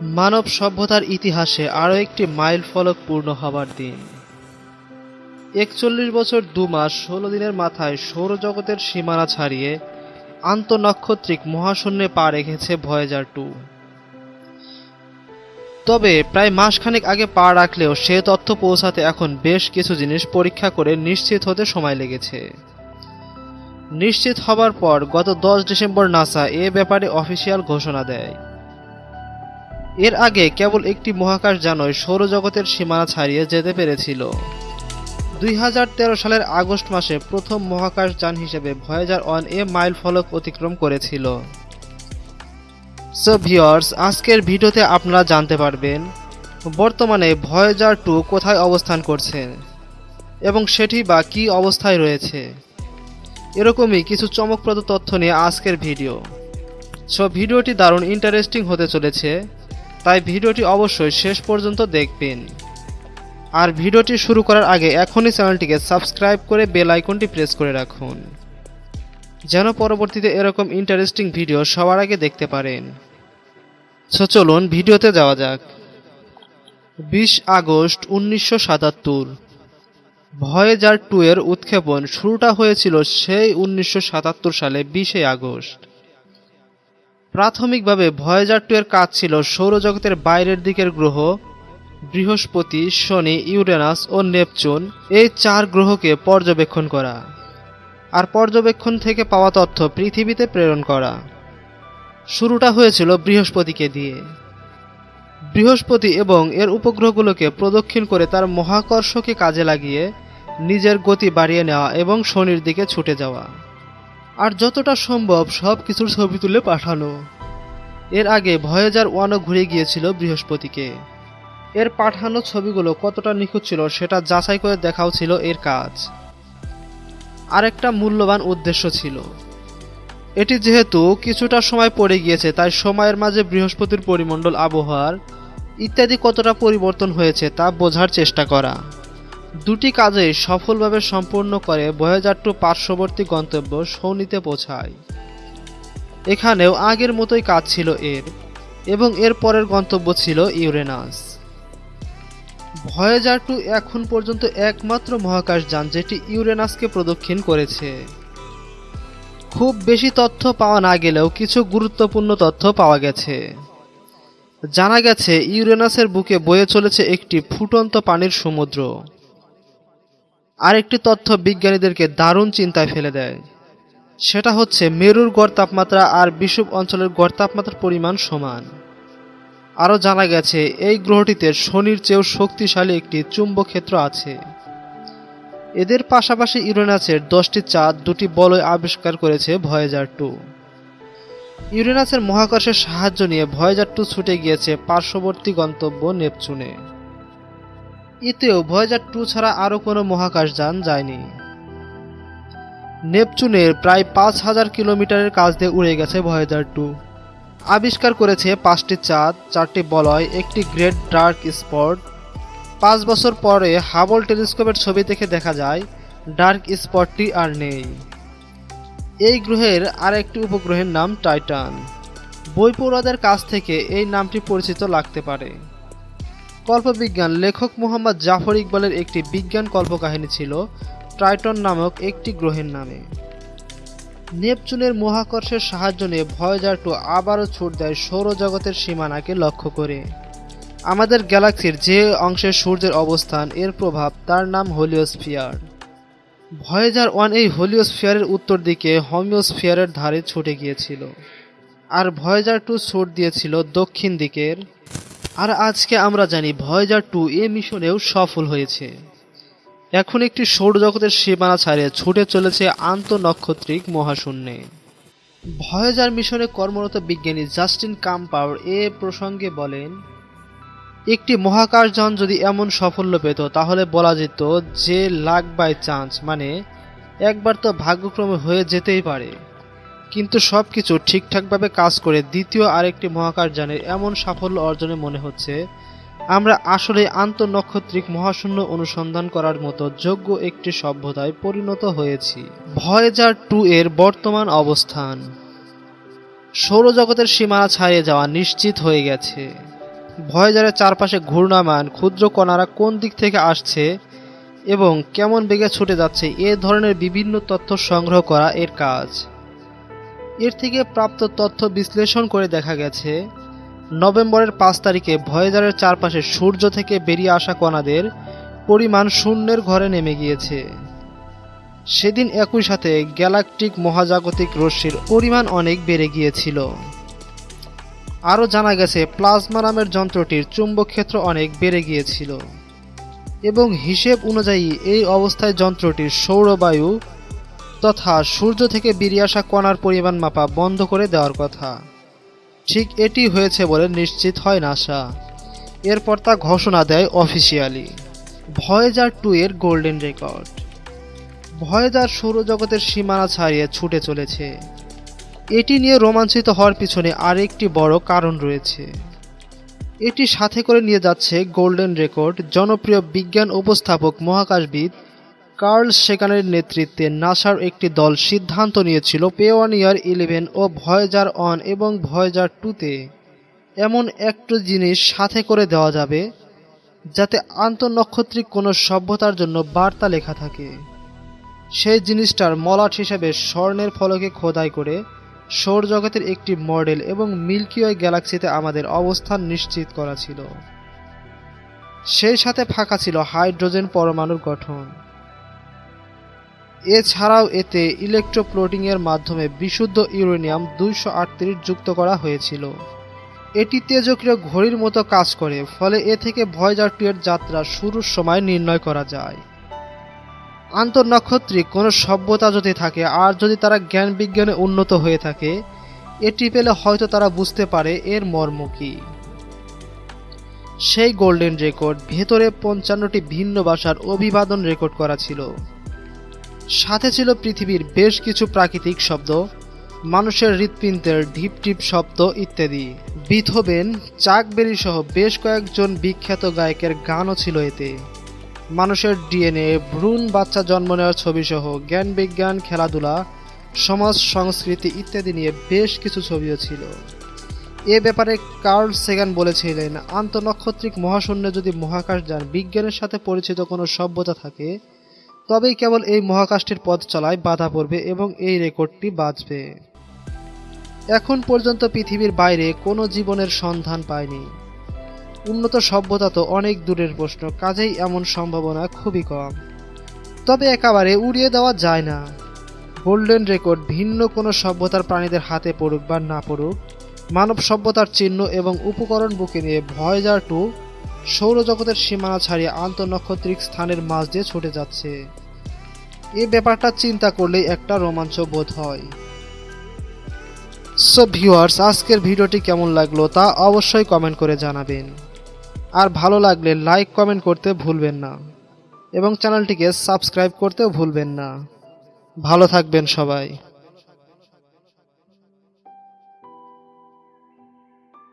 মানব সভ্যতার ইতিহাসে আরও একটি মাইল ফলক পূর্ণ হবার দিন। একচল্লিশ বছর দু মাস ষোলো দিনের মাথায় সৌরজগতের সীমানা ছাড়িয়ে আন্তঃনক্ষত্রিক মহাশূন্যে পা রেখেছে ভয়েজার টু। তবে প্রায় মাসখানেক আগে পা রাখলেও সে তথ্য পৌঁছাতে এখন বেশ কিছু জিনিস পরীক্ষা করে নিশ্চিত হতে সময় লেগেছে। নিশ্চিত হবার পর গত দশ ডিসেম্বর নাসা এ ব্যাপারে অফিসিয়াল ঘোষণা দেয়। এর আগে কেবল একটি মহাকাশ যানই সৌরজগতের সীমানা ছাড়িয়ে যেতে পেরেছিল। দুই হাজার তেরো সালের আগস্ট মাসে প্রথম মহাকাশ যান হিসেবে ভয়েজার ওয়ান এ মাইল ফলক অতিক্রম করেছিল। সো ভিওর্স আজকের ভিডিওতে আপনারা জানতে পারবেন, বর্তমানে ভয়েজার টু কোথায় অবস্থান করছে এবং সেটি বা কী অবস্থায় রয়েছে। এরকমই কিছু চমকপ্রদ তথ্য নিয়ে আজকের ভিডিও। সো ভিডিওটি দারুণ ইন্টারেস্টিং হতে চলেছে। তাই ভিডিওটি অবশ্যই শেষ পর্যন্ত দেখবেন। আর ভিডিওটি শুরু করার আগে এখনই চ্যানেলটিকে সাবস্ক্রাইব করে বেল আইকনটি প্রেস করে রাখুন, যেন পরবর্তীতে এরকম ইন্টারেস্টিং ভিডিও সবার আগে দেখতে পারেন। সো চলুন ভিডিওতে যাওয়া যাক। বিশ আগস্ট উনিশশো সাতাত্তর, ভয়েজার টু এর উৎক্ষেপণ শুরুটা হয়েছিল সেই উনিশশো সাতাত্তর সালে বিশে আগস্ট। প্রাথমিকভাবে ভয়েজার টু এর কাজ ছিল সৌরজগতের বাইরের দিকের গ্রহ, বৃহস্পতি, শনি, ইউরেনাস ও নেপচুন, এই চার গ্রহকে পর্যবেক্ষণ করা। আর পর্যবেক্ষণ থেকে পাওয়া তথ্য পৃথিবীতে প্রেরণ করা। শুরুটা হয়েছিল বৃহস্পতিকে দিয়ে। বৃহস্পতি এবং এর উপগ্রহগুলোকে প্রদক্ষিণ করে তার মহাকর্ষকে কাজে লাগিয়ে নিজের গতি বাড়িয়ে নেওয়া এবং শনির দিকে ছুটে যাওয়া। আর যতটা সম্ভব সব কিছুর ছবি তুলে পাঠানো। এর আগে ভয়েজার ওয়ানও ঘুরে গিয়েছিল বৃহস্পতিকে। এর পাঠানো ছবিগুলো কতটা নিখুঁত ছিল সেটা যাচাই করে দেখাও ছিল এর কাজ। আরেকটা মূল্যবান উদ্দেশ্য ছিল। এটি যেহেতু কিছুটা সময় পড়ে গিয়েছে, তাই সময়ের মাঝে বৃহস্পতির পরিমণ্ডল, আবহাওয়ার ইত্যাদি কতটা পরিবর্তন হয়েছে তা বোঝার চেষ্টা করা। দুটি কাজেই সফলভাবে সম্পূর্ণ করে ভয়েজার টু পার্শ্ববর্তী গন্তব্য সৌনিতে পৌঁছায়। এখানেও আগের মতোই কাজ ছিল এর এবং এর পরের গন্তব্য ছিল ইউরেনাস। ভয়েজার টু এখন পর্যন্ত একমাত্র মহাকাশ যান যেটি ইউরেনাসকে প্রদক্ষিণ করেছে। খুব বেশি তথ্য পাওয়া না গেলেও কিছু গুরুত্বপূর্ণ তথ্য পাওয়া গেছে। জানা গেছে, ইউরেনাসের বুকে বয়ে চলেছে একটি ফুটন্ত পানির সমুদ্র। আরেকটি তথ্য বিজ্ঞানীদেরকে দারুণ চিন্তায় ফেলে দেয়। সেটা হচ্ছে, মেরুর গড় তাপমাত্রা আর বিষুব অঞ্চলের গড় তাপমাত্রার পরিমাণ সমান। আরও জানা গেছে, এই গ্রহটিতে শনির চেয়েও শক্তিশালী একটি চুম্বক ক্ষেত্র আছে। এদের পাশাপাশি ইউরেনাসের দশটি চাঁদ দুটি বলয় আবিষ্কার করেছে ভয়েজার টু। ইউরেনাসের মহাকর্ষের সাহায্য নিয়ে ভয়েজার টু ছুটে গিয়েছে পার্শ্ববর্তী গন্তব্য নেপচুনে। এতেও ভয়েজার টু ছাড়া আরও কোনো মহাকাশ যান যায়নি। নেপচুনের প্রায় পাঁচ হাজার কিলোমিটারের কাছ দিয়ে উড়ে গেছে ভয়েজার টু। আবিষ্কার করেছে পাঁচটি চাঁদ, চারটি বলয়, একটি গ্রেট ডার্ক স্পট। পাঁচ বছর পরে হাবল টেলিস্কোপের ছবি দেখে দেখা যায়, ডার্ক স্পটটি আর নেই। এই গ্রহের আর একটি উপগ্রহের নাম টাইটান। বই পড়ুয়াদের কাছ থেকে এই নামটি পরিচিত লাগতে পারে। কল্পবিজ্ঞান লেখক মোহাম্মদ জাফর ইকবালের একটি বিজ্ঞান কল্পকাহিনী ছিল ট্রাইটন নামক একটি গ্রহের নামে। নেপচুনের মহাকর্ষের সাহায্য নিয়ে ভয়েজার টু আবারও ছুট দেয় সৌরজগতের সীমানাকে লক্ষ্য করে। আমাদের গ্যালাক্সির যে অংশে সূর্যের অবস্থান, এর প্রভাব তার নাম হোলিওস্ফিয়ার। ভয়েজার ওয়ান এই হোলিওস্ফিয়ারের উত্তর দিকে হোমিওস্ফিয়ারের ধারে ছুটে গিয়েছিল। আর ভয়েজার টু ছুট দিয়েছিল দক্ষিণ দিকের আর আজকে আমরা জানি ভয়েজার টু এ মিশনেও সফল হয়েছে। এখন একটি সৌরজগতের সীমানা ছাড়িয়ে ছুটে চলেছে আন্তঃনক্ষত্রিক মহাশূন্যে। ভয়েজার মিশনে কর্মরত বিজ্ঞানী জাস্টিন কাম্পাওয়ার এ প্রসঙ্গে বলেন, একটি মহাকাশযান যদি এমন সাফল্য পেত, তাহলে বলা যেত যে লাক বাই চান্স মানে একবার তো ভাগ্যক্রমে হয়ে যেতেই পারে। কিন্তু সব কিছু ঠিকঠাকভাবে কাজ করে দ্বিতীয় আরেকটি মহাকাশযানের এমন সাফল্য অর্জনে মনে হচ্ছে, আমরা আসলে আন্তঃনক্ষত্রিক মহাশূন্য অনুসন্ধান করার মতো যোগ্য একটি সভ্যতায় পরিণত হয়েছি। ভয়েজার টু এর বর্তমান অবস্থান। সৌরজগতের সীমানা ছাড়িয়ে যাওয়া নিশ্চিত হয়ে গেছে। ভয়েজারের চারপাশে ঘূর্ণায়মান, ক্ষুদ্র কণারা কোন দিক থেকে আসছে এবং কেমন বেগে ছুটে যাচ্ছে এ ধরনের বিভিন্ন তথ্য সংগ্রহ করা এর কাজ। এর থেকে প্রাপ্ত তথ্য বিশ্লেষণ করে দেখা গেছে, নভেম্বরের পাঁচ তারিখে ভয়েজারের চারপাশে সূর্য থেকে বেরিয়ে আসা কণাদের পরিমাণ শূন্যের ঘরে নেমে গিয়েছে। সেদিন একই সাথে গ্যালাকটিক মহাজাগতিক রশ্মির পরিমাণ অনেক বেড়ে গিয়েছিল। আরও জানা গেছে, প্লাজমা নামের যন্ত্রটির চুম্বক ক্ষেত্র অনেক বেড়ে গিয়েছিল। এবং হিসেব অনুযায়ী এই অবস্থায় যন্ত্রটির সৌরবায়ু তথা সূর্য থেকে বেরিয়ে আসা কণার পরিমাণ মাপা বন্ধ করে দেওয়ার কথা। ঠিক এটি হয়েছে বলে নিশ্চিত হয় নাসা। এরপর তা ঘোষণা দেয় অফিসিয়ালি। ভয়েজার টু এর গোল্ডেন রেকর্ড। ভয়েজার সৌরজগতের সীমানা ছাড়িয়ে ছুটে চলেছে। এটি নিয়ে রোমাঞ্চিত হওয়ার পিছনে আরেকটি বড় কারণ রয়েছে। এটি সাথে করে নিয়ে যাচ্ছে গোল্ডেন রেকর্ড, জনপ্রিয় বিজ্ঞান উপস্থাপক মহাকাশবিদ কার্ল সেকানের নেতৃত্বে নাসার একটি দল সিদ্ধান্ত নিয়েছিল পেওয়ানিয়ার ইলেভেন ও ভয়েজার অন এবং ভয়েজার টুতে। এমন একটু জিনিস সাথে করে দেওয়া যাবে, যাতে আন্তঃনক্ষত্রিক কোনো সভ্যতার জন্য বার্তা লেখা থাকে। সেই জিনিসটার মলাট হিসেবে স্বর্ণের ফলকে খোদাই করে সৌরজগতের একটি মডেল এবং মিল্কি ওয়ে গ্যালাক্সিতে আমাদের অবস্থান নিশ্চিত করা ছিল। সেই সাথে ফাঁকা ছিল হাইড্রোজেন পরমাণুর গঠন। এছাড়াও এতে ইলেকট্রোপ্লোটিংয়ের মাধ্যমে বিশুদ্ধ ইউরেনিয়াম দুইশো আটত্রিশ যুক্ত করা হয়েছিল। এটি তেজক্রিয় ঘড়ির মতো কাজ করে, ফলে এ থেকে ভয়েজার টু এর যাত্রা শুরুর সময় নির্ণয় করা যায়। আন্তঃনক্ষত্রিক কোনো সভ্যতা যদি থাকে, আর যদি তারা জ্ঞান বিজ্ঞানে উন্নত হয়ে থাকে, এটি পেলে হয়তো তারা বুঝতে পারে এর মর্ম কী। সেই গোল্ডেন রেকর্ড ভেতরে পঞ্চান্নটি ভিন্ন ভাষার অভিবাদন রেকর্ড করা ছিল। সাথে ছিল পৃথিবীর বেশ কিছু প্রাকৃতিক শব্দ, মানুষের হৃৎপিণ্ডের ঢিপ টিপ শব্দ ইত্যাদি। বিথোবেন চাকবেরি সহ বেশ কয়েকজন বিখ্যাত গায়কের গানও ছিল এতে। মানুষের ডিএনএ, ভ্রূণ বাচ্চা জন্ম নেওয়ার ছবি সহ জ্ঞান বিজ্ঞান, খেলাধুলা, সমাজ সংস্কৃতি ইত্যাদি নিয়ে বেশ কিছু ছবিও ছিল। এ ব্যাপারে কার্ল সেগান বলেছিলেন, আন্তঃনক্ষত্রিক মহাশূন্যে যদি মহাকাশ যান, বিজ্ঞানের সাথে পরিচিত কোনো সভ্যতা থাকে তবেই কেবল এই মহাকাশটির পথ চলায় বাধা পড়বে এবং এই রেকর্ডটি বাঁচবে। এখন পর্যন্ত পৃথিবীর বাইরে কোনো জীবনের সন্ধান পায়নি। উন্নত সভ্যতা তো অনেক দূরের প্রশ্ন, কাজেই এমন সম্ভাবনা খুবই কম। তবে একেবারে উড়িয়ে দেওয়া যায় না। গোল্ডেন রেকর্ড ভিন্ন কোনো সভ্যতার প্রাণীদের হাতে পড়ুক বা না পড়ুক, মানব সভ্যতার চিহ্ন এবং উপকরণ বুকে নিয়ে ভয়েজার টু সৌরজগতের সীমানা ছাড়িয়ে আন্তঃনক্ষত্রিক স্থানের মাঝ দিয়ে ছুটে যাচ্ছে। এই ব্যাপারটা চিন্তা করলেই একটা রোমাঞ্চ বোধ হয়। সো ভিউয়ার্স আজকের ভিডিওটি কেমন লাগল তা অবশ্যই কমেন্ট করে জানাবেন। আর ভালো লাগলে লাইক কমেন্ট করতে ভুলবেন না। এবং চ্যানেলটিকে সাবস্ক্রাইব করতেও ভুলবেন না। ভালো থাকবেন সবাই।